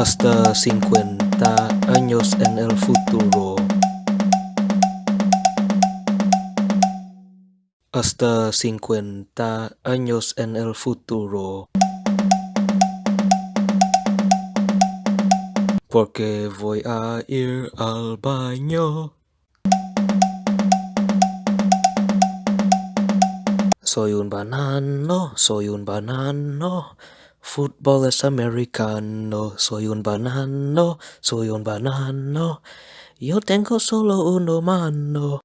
hasta 50 años en el futuro. Hasta 50 años en el futuro. Porque voy a ir al baño. Soy un banano, soy un banano. Fútbol es americano. Soy un banano, soy un banano. Yo tengo solo una mano.